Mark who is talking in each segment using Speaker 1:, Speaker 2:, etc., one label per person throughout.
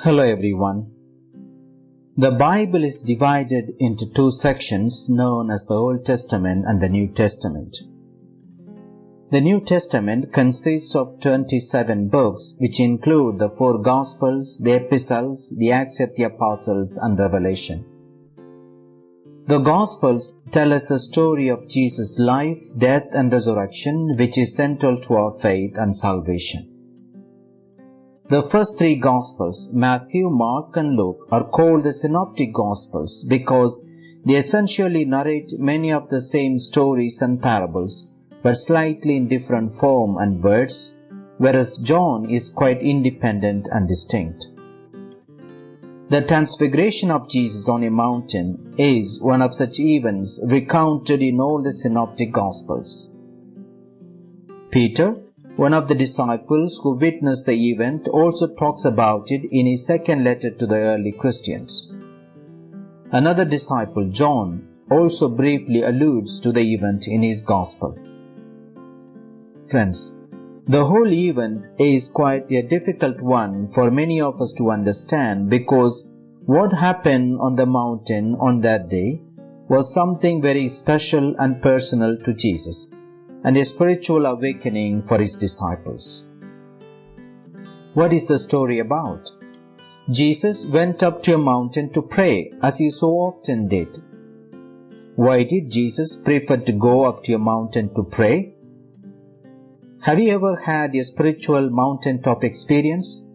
Speaker 1: Hello everyone. The Bible is divided into two sections known as the Old Testament and the New Testament. The New Testament consists of 27 books which include the four Gospels, the Epistles, the Acts of the Apostles and Revelation. The Gospels tell us the story of Jesus' life, death and resurrection which is central to our faith and salvation. The first three Gospels, Matthew, Mark and Luke, are called the Synoptic Gospels because they essentially narrate many of the same stories and parables but slightly in different form and words, whereas John is quite independent and distinct. The transfiguration of Jesus on a mountain is one of such events recounted in all the synoptic gospels. Peter, one of the disciples who witnessed the event, also talks about it in his second letter to the early Christians. Another disciple, John, also briefly alludes to the event in his gospel. Friends, the whole event is quite a difficult one for many of us to understand because what happened on the mountain on that day was something very special and personal to Jesus and a spiritual awakening for his disciples. What is the story about? Jesus went up to a mountain to pray as he so often did. Why did Jesus prefer to go up to a mountain to pray? Have you ever had a spiritual mountaintop experience?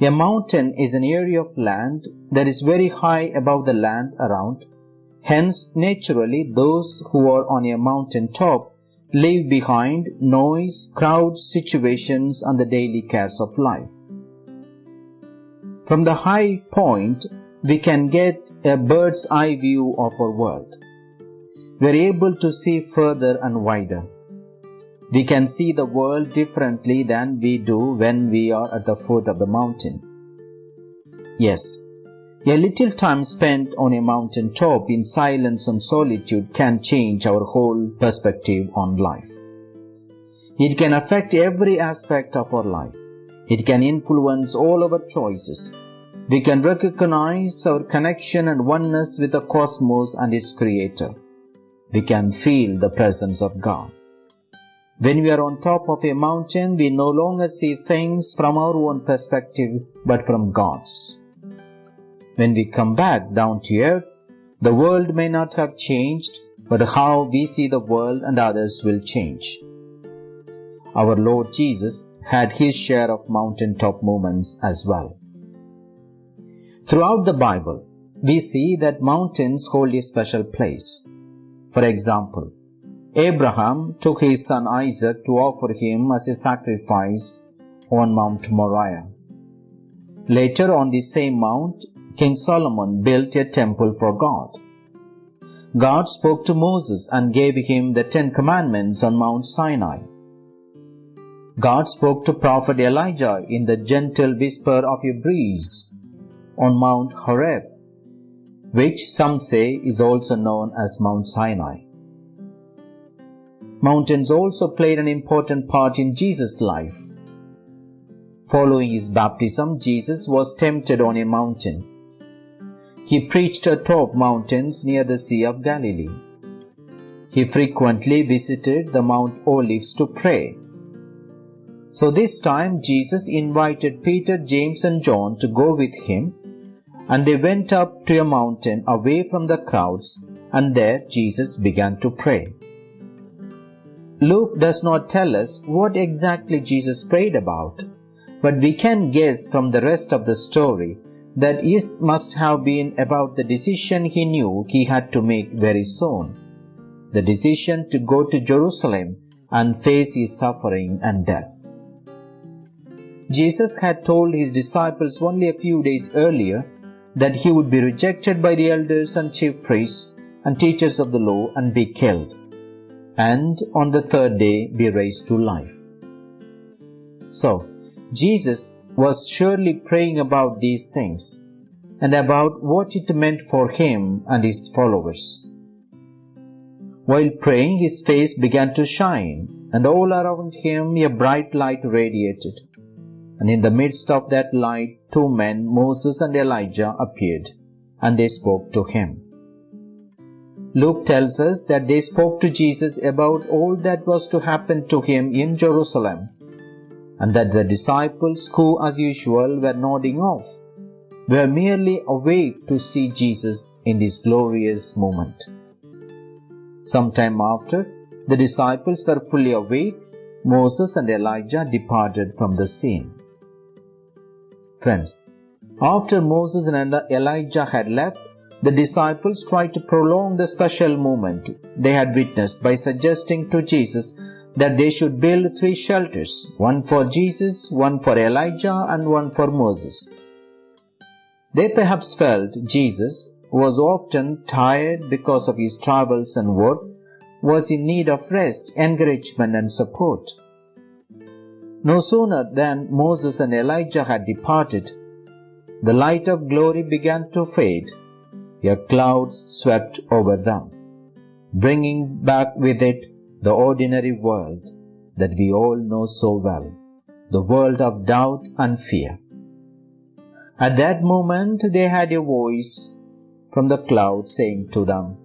Speaker 1: A mountain is an area of land that is very high above the land around. Hence, naturally, those who are on a mountain top leave behind noise, crowds, situations, and the daily cares of life. From the high point, we can get a bird's eye view of our world. We are able to see further and wider. We can see the world differently than we do when we are at the foot of the mountain. Yes, a little time spent on a mountain top in silence and solitude can change our whole perspective on life. It can affect every aspect of our life. It can influence all our choices. We can recognize our connection and oneness with the cosmos and its creator. We can feel the presence of God. When we are on top of a mountain, we no longer see things from our own perspective, but from God's. When we come back down to earth, the world may not have changed, but how we see the world and others will change. Our Lord Jesus had his share of mountaintop moments as well. Throughout the Bible, we see that mountains hold a special place. For example, Abraham took his son Isaac to offer him as a sacrifice on Mount Moriah. Later on the same mount, King Solomon built a temple for God. God spoke to Moses and gave him the Ten Commandments on Mount Sinai. God spoke to Prophet Elijah in the gentle whisper of a breeze on Mount Horeb, which some say is also known as Mount Sinai. Mountains also played an important part in Jesus' life. Following his baptism, Jesus was tempted on a mountain. He preached atop mountains near the Sea of Galilee. He frequently visited the Mount Olives to pray. So this time Jesus invited Peter, James and John to go with him and they went up to a mountain away from the crowds and there Jesus began to pray. Luke does not tell us what exactly Jesus prayed about, but we can guess from the rest of the story that it must have been about the decision he knew he had to make very soon the decision to go to Jerusalem and face his suffering and death. Jesus had told his disciples only a few days earlier that he would be rejected by the elders and chief priests and teachers of the law and be killed and on the third day be raised to life. So, Jesus was surely praying about these things and about what it meant for him and his followers. While praying, his face began to shine, and all around him a bright light radiated. and in the midst of that light, two men, Moses and Elijah, appeared, and they spoke to him. Luke tells us that they spoke to Jesus about all that was to happen to him in Jerusalem, and that the disciples, who as usual were nodding off, were merely awake to see Jesus in this glorious moment. Some time after, the disciples were fully awake, Moses and Elijah departed from the scene. Friends, after Moses and Elijah had left, the disciples tried to prolong the special moment they had witnessed by suggesting to Jesus that they should build three shelters one for Jesus, one for Elijah, and one for Moses. They perhaps felt Jesus, who was often tired because of his travels and work, was in need of rest, encouragement, and support. No sooner than Moses and Elijah had departed, the light of glory began to fade. A cloud swept over them, bringing back with it the ordinary world that we all know so well, the world of doubt and fear. At that moment, they had a voice from the cloud saying to them,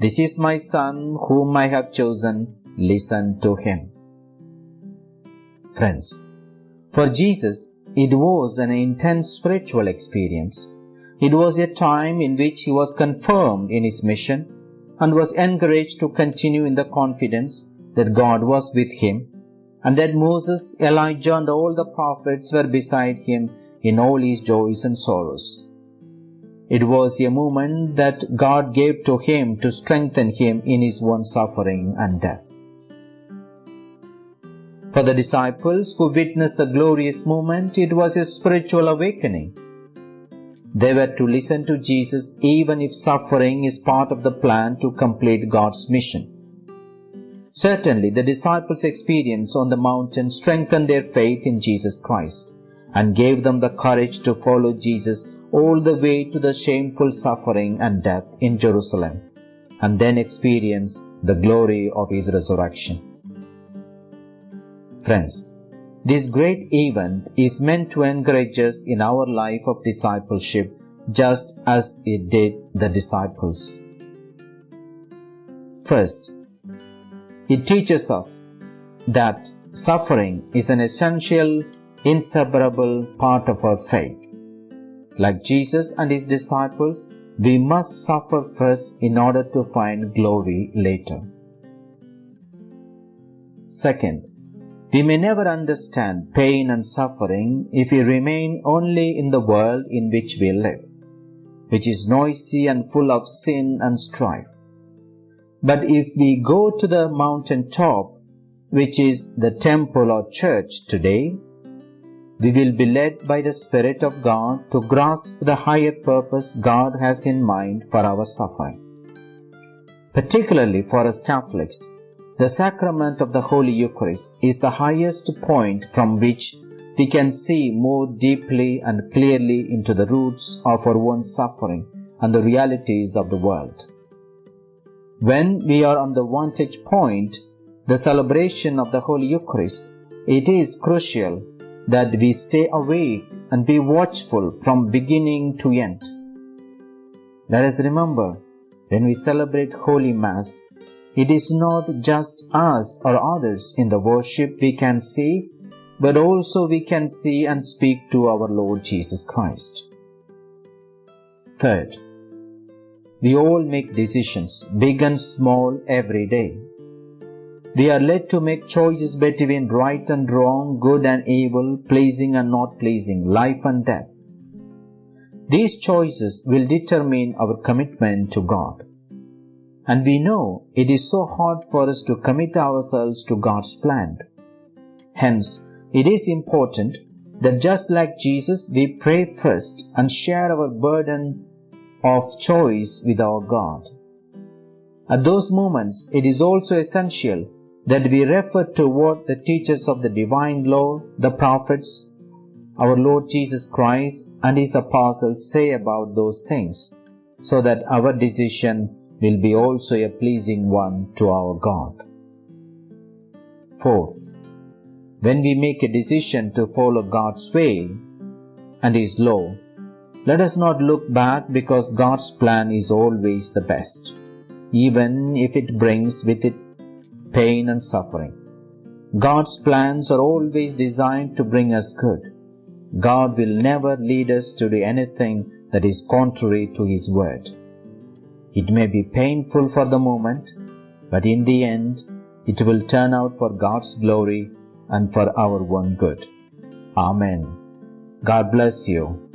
Speaker 1: This is my son whom I have chosen, listen to him. Friends, for Jesus, it was an intense spiritual experience. It was a time in which he was confirmed in his mission and was encouraged to continue in the confidence that God was with him and that Moses, Elijah, and all the prophets were beside him in all his joys and sorrows. It was a moment that God gave to him to strengthen him in his own suffering and death. For the disciples who witnessed the glorious moment, it was a spiritual awakening. They were to listen to Jesus even if suffering is part of the plan to complete God's mission. Certainly, the disciples' experience on the mountain strengthened their faith in Jesus Christ and gave them the courage to follow Jesus all the way to the shameful suffering and death in Jerusalem and then experience the glory of his resurrection. Friends, this great event is meant to encourage us in our life of discipleship just as it did the disciples. First, it teaches us that suffering is an essential, inseparable part of our faith. Like Jesus and his disciples, we must suffer first in order to find glory later. Second, we may never understand pain and suffering if we remain only in the world in which we live, which is noisy and full of sin and strife. But if we go to the mountain top, which is the temple or church today, we will be led by the Spirit of God to grasp the higher purpose God has in mind for our suffering. Particularly for us Catholics, the sacrament of the Holy Eucharist is the highest point from which we can see more deeply and clearly into the roots of our own suffering and the realities of the world. When we are on the vantage point, the celebration of the Holy Eucharist, it is crucial that we stay awake and be watchful from beginning to end. Let us remember, when we celebrate Holy Mass, it is not just us or others in the worship we can see, but also we can see and speak to our Lord Jesus Christ. Third, we all make decisions, big and small, every day. We are led to make choices between right and wrong, good and evil, pleasing and not pleasing, life and death. These choices will determine our commitment to God. And we know it is so hard for us to commit ourselves to God's plan. Hence, it is important that just like Jesus, we pray first and share our burden of choice with our God. At those moments, it is also essential that we refer to what the teachers of the divine law, the prophets, our Lord Jesus Christ, and His apostles say about those things, so that our decision will be also a pleasing one to our God. 4. When we make a decision to follow God's way and His law, let us not look back because God's plan is always the best, even if it brings with it pain and suffering. God's plans are always designed to bring us good. God will never lead us to do anything that is contrary to His word. It may be painful for the moment, but in the end, it will turn out for God's glory and for our one good. Amen. God bless you.